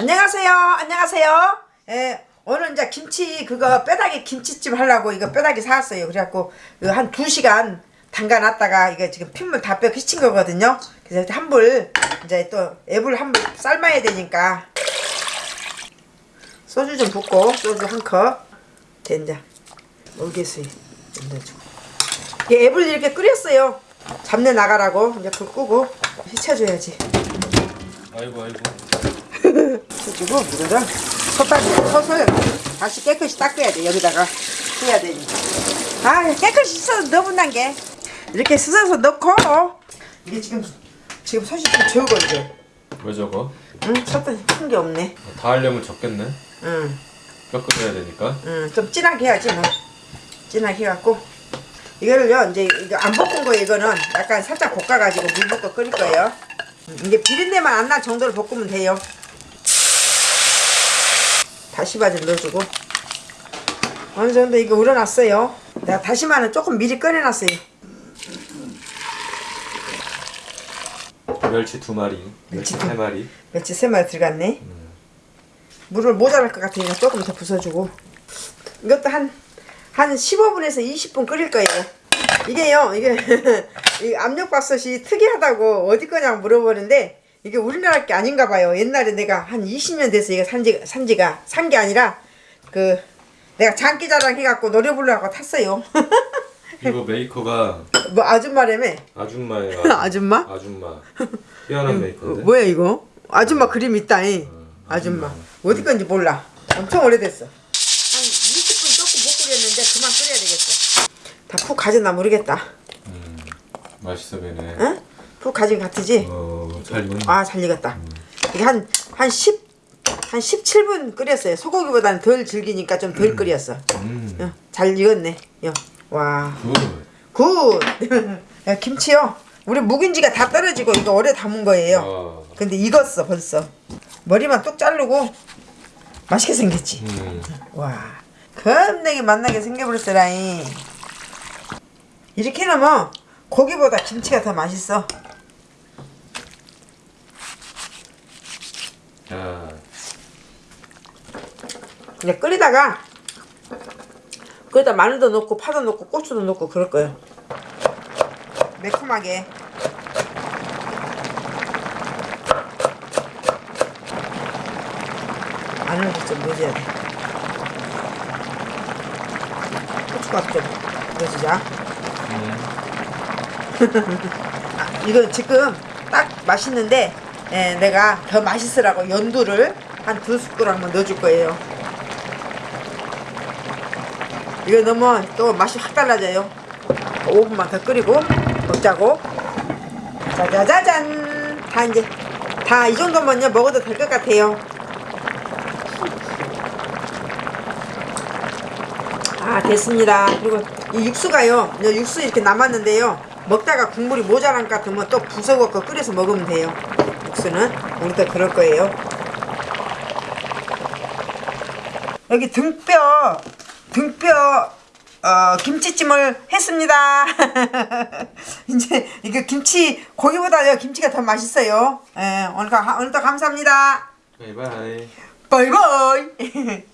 안녕하세요. 안녕하세요. 예, 오늘 이제 김치 그거 뼈다귀 김치찜 하려고 이거 뼈다귀 사왔어요. 그래갖고 이거 한 2시간 담가놨다가 이거 지금 핏물 다 빼고 휘친 거거든요. 그래서 한불 이제 또 애불 한 불 삶아야 되니까 소주 좀 붓고 소주 한 컵. 된자 올개수에 넣어주고 이 애불 이렇게 끓였어요. 잡내 나가라고 이제 불 끄고 휘쳐줘야지. 아이고 아이고 해주고 물을 솥다시 솥을 다시 깨끗이 닦아야 돼. 여기다가 해야 되니까. 아 깨끗이 씻어서 넣어본단 게 이렇게 씻어서 넣고. 이게 지금 지금 좀 적어 이제 왜 저거? 응 솥이 큰게 없네. 다 하려면 적겠네. 뼈 끓여야 되니까. 좀 진하게 해야지 뭐. 진하게 해갖고. 이거를요 이제 이거 안 볶은 거 이거는. 약간 살짝 볶아가지고 물 붓고 끓일 거예요. 음, 이게 비린내만 안 날 정도로 볶으면 돼요 다시마 좀 넣어주고. 어느 정도 이거 우러났어요. 내가 다시마는 조금 미리 꺼내놨어요. 멸치 두 마리 멸치 세 마리. 멸치 세 마리 들어갔네. 물을 모자랄 것 같으니까 조금 더 부숴주고. 이것도 한, 한 15분에서 20분 끓일 거예요. 이게요 이게 이 압력밥솥이 특이하다고 어디 거냐고 물어보는데 이게 우리나라 게 아닌가 봐요. 옛날에 내가 한 20년 돼서 이거 산지, 산지가 산 게 아니라 그 내가 장기자랑 해갖고 노래 부르려고 탔어요. 이거 메이커가 뭐 아줌마라며 아줌마예요. 아줌마? 아줌마. 희한한 메이커인데? 뭐야 이거? 아줌마 그림 있다잉. 아줌마. 어디 건지 몰라. 엄청 오래됐어. 한 20분 조금 못 끓였는데 그만 끓여야 되겠어. 다 푹 가졌나 모르겠다. 음, 맛있어 보이네. 응? 푹 가진 것 같으지? 어 잘 익었네 아 잘 익었다. 이게 한, 한 10, 한 17분 끓였어요. 소고기보다는 덜 질기니까 좀덜 끓였어. 음, 어, 잘 익었네. 요. 와. Good. Good! 야, 김치요? 우리 묵은지가 다 떨어지고 이거 오래 담은 거예요. 아, 근데 익었어 벌써. 머리만 뚝 자르고 맛있게 생겼지. 음, 와. 겁나게 맛나게 생겨버렸어라잉. 이렇게 해놓으면 고기보다 김치가 더 맛있어 자 이제 끓이다가 끓이다 마늘도 넣고 파도 넣고 고추도 넣고 그럴 거예요. 매콤하게. 마늘도 좀 넣어줘야 돼. 고춧가루 좀 넣어주자. 음, 아, 이거 지금 딱 맛있는데 예, 내가 더 맛있으라고 연두를 한 두 숟가락만 넣어줄 거예요. 이거 넣으면 또 맛이 확 달라져요. 5분만 더 끓이고 먹자고. 짜자자잔 다 이제 다 이 정도면요 먹어도 될 것 같아요. 아 됐습니다. 그리고 이 육수가요 이 육수 이렇게 남았는데요 먹다가 국물이 모자란 것 같으면 또 부숴갖고 끓여서 먹으면 돼요 육수는 우리도 그럴 거예요. 여기 등뼈 등뼈 어, 김치찜을 했습니다. 이제 이거 김치 고기보다 요 김치가 더 맛있어요. 예, 오늘, 가- 오늘도 감사합니다. 바이바이. 바이바이